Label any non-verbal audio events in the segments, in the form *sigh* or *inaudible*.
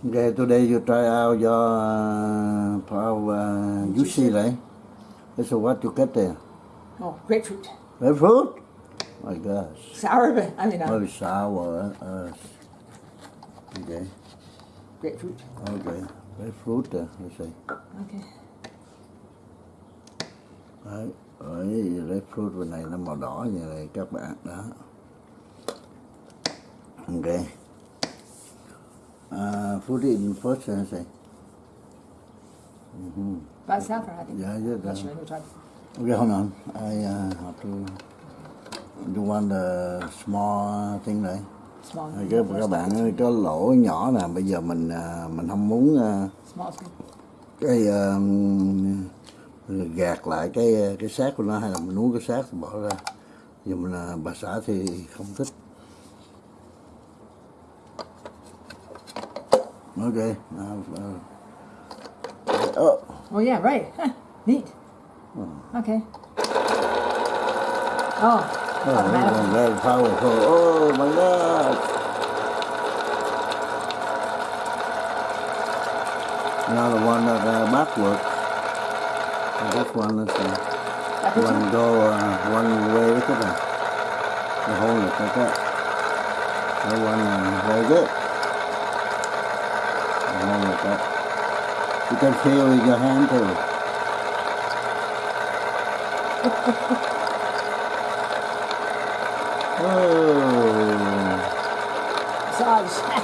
Okay, today you try out your uh, our uh, juicy, right? So what you get there? Oh, grapefruit. Grapefruit? My gosh. Sour, but I mean, uh, Very sour. Uh, okay, grapefruit. okay. Grapefruit, uh, let's see. Okay. Đấy, đấy, grapefruit bên này nó màu đỏ như này các bạn đó. Ok. Uh, put it in first, uh, say. About saffron, I think. Yeah, yeah, Not that- sure. Let me try. Okay, hold on. I uh, have to. You want the small thing này. Small. Rồi Cái các bạn ơi, cái lỗ nhỏ nè, bây giờ mình à, mình không muốn à, Small cái à, gạt lại cái cái xác của nó hay là mình nuốt cái xác thì bỏ ra. Nhưng mà là bà xã thì không thích. Ok. Now, uh, oh. Oh yeah, right. Huh. Neat. Okay. Oh, Oh, very powerful. Oh my God. Now the one that uh, backward. And this one is uh, That one go uh, one way at that. The whole look like that. The one uh, very good. Whole like that. You can feel with your hand too. *laughs* oh. Massage.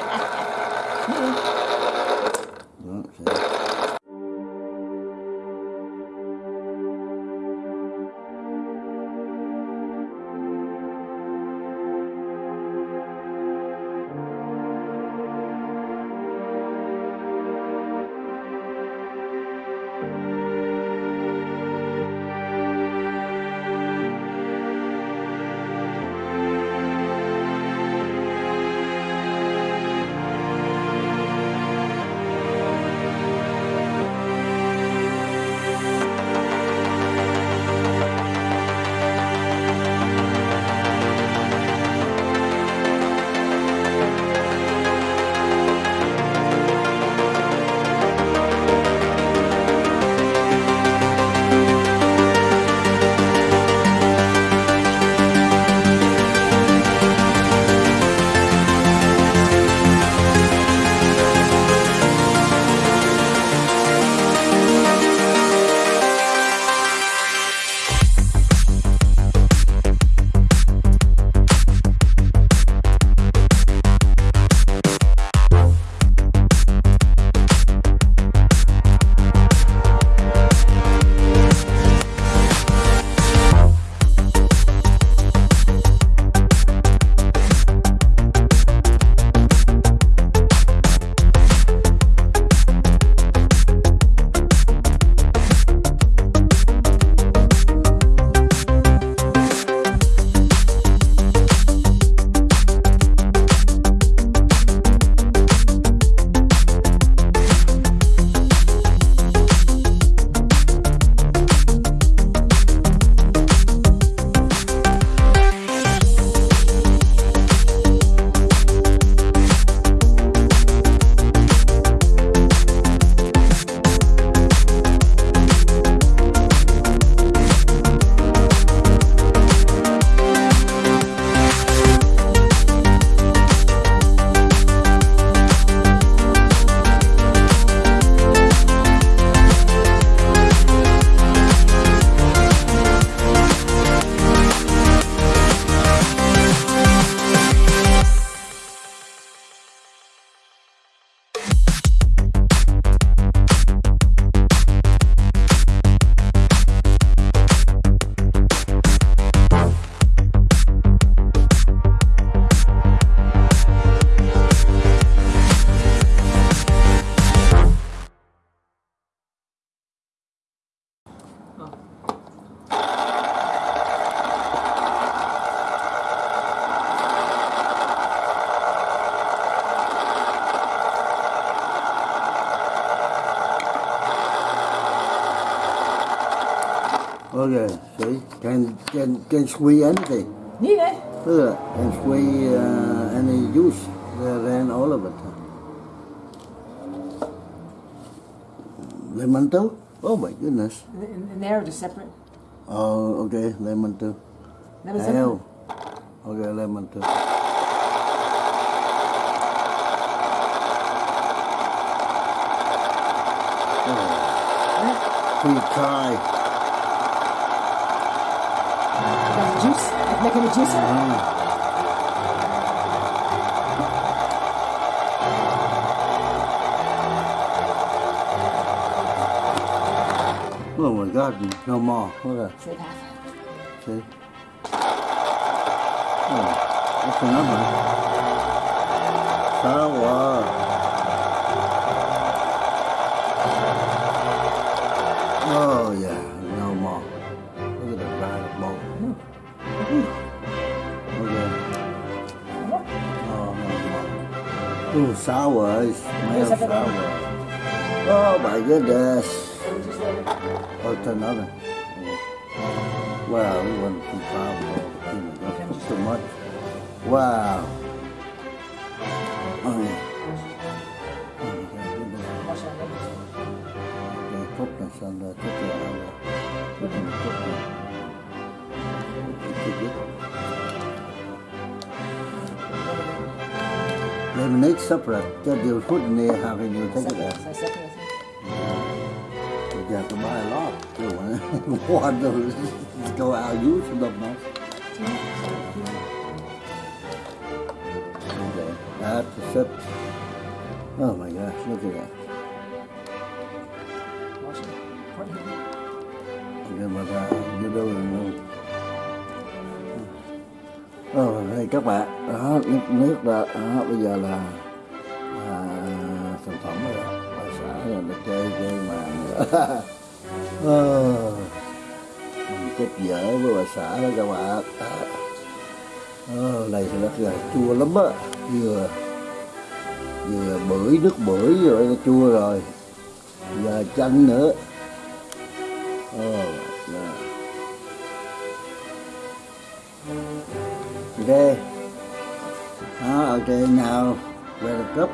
Okay, see, can can can squeeze anything. Neat, eh? Look at that, can squeeze uh, any juice. They ran all of it. lemon too oh my goodness And, there, just separate. oh okay lemon too Lemon separate. okay lemon too Right? Please try. Got the juice. Like making the juice. Oh my God, no more. Look at that. See? Oh, that's another. Sour. Oh yeah, too sour. It's sour. Oh my goodness. Oh, it's another. Well, Wow, we went too far. That's too much. Wow. Oh, yeah. They lemonade supper cho food phút này have a new take it out. You got to buy a lot. You want to go out use them much. Okay. I have to set. Oh my gosh, look at that. Washington. Pardon me. I'm going to Ờ, đây các bạn, đó, nước, nước đó, đó, bây giờ là, à, sản phẩm rồi. Bà xã là nó chơi chơi mà *laughs* ờ, mình chết dở với bà xã đó các bạn. Ờ, này thì nó là chua lắm á, vừa vừa bưởi nước bưởi rồi nó chua rồi, giờ chanh nữa. Ờ, oh, no. Okay. đó ở trên nào về cup? cấp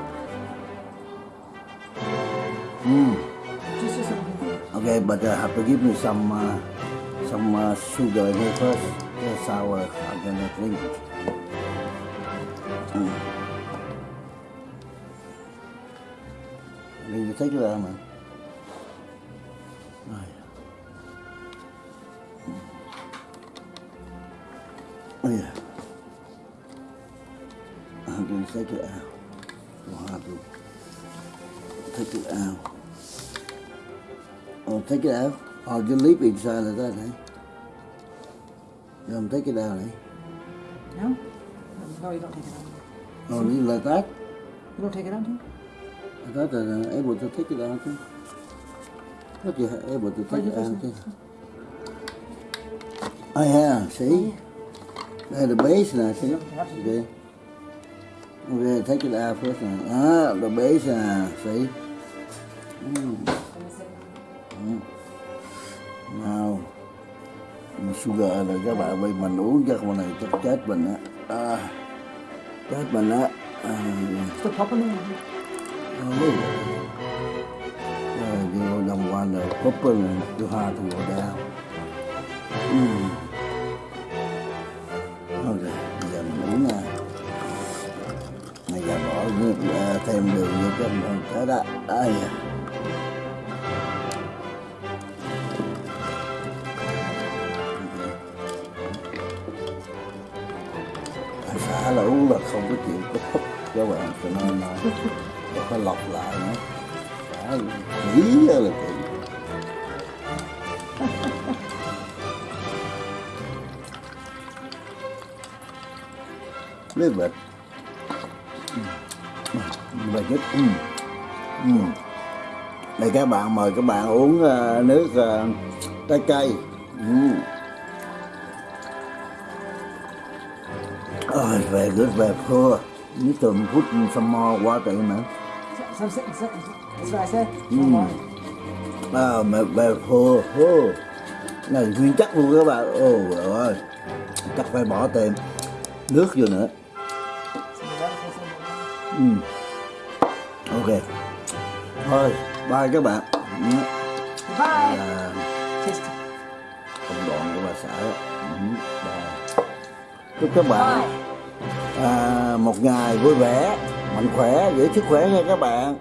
mm. use. Okay, but uh, have to give me some uh, some uh, sugar in here first. Yeah, sour. I'm gonna drink it. Mm. mình thích là mà Oh hmm. yeah. Take it out. Have to take it out. Oh, take it out. Oh, just leave it inside of that, eh? You don't take it out, eh? No? No, you don't take it out. Oh, it like that? You don't take it out, do you? I thought that I'm able to take it out too. Thought you were able to take it out too. Oh yeah, see? There's the base now, see? Okay. Okay, take it out first now. Ah, the base now, see? Mm. Mm. Nào Sugar rồi các bạn ơi Mình uống chắc con này chắc chết mình á à, Chết mình á à, Still popping in. Rồi vô đồng quan rồi Cúp rồi Tôi hà tôi ngồi đau Ừm. À, thêm đường như cái mình cái đó đây da. Anh là uống là không có chịu có phúc. Các bạn cho nên là *laughs* phải lọc lại nữa. Xã kỹ là kỹ lấy vịt vịt ít ừ. Ừ. đây các bạn mời các bạn uống ờ, nước ờ, trái cây ừ. Oh, it's very good, very poor. You need to put some more water in there. Some, some, some, that's what I said. Mm. Ah, mà very poor. Oh. Này nguyên chắc luôn các bạn. Ồ trời ơi. Chắc phải bỏ thêm nước vô nữa. Ừ. Ok. Thôi, bye các bạn. á, Bye. Taste. công đoạn của bà xã. Ừ, chúc các bạn Bye. à, một ngày vui vẻ mạnh khỏe giữ sức khỏe nha các bạn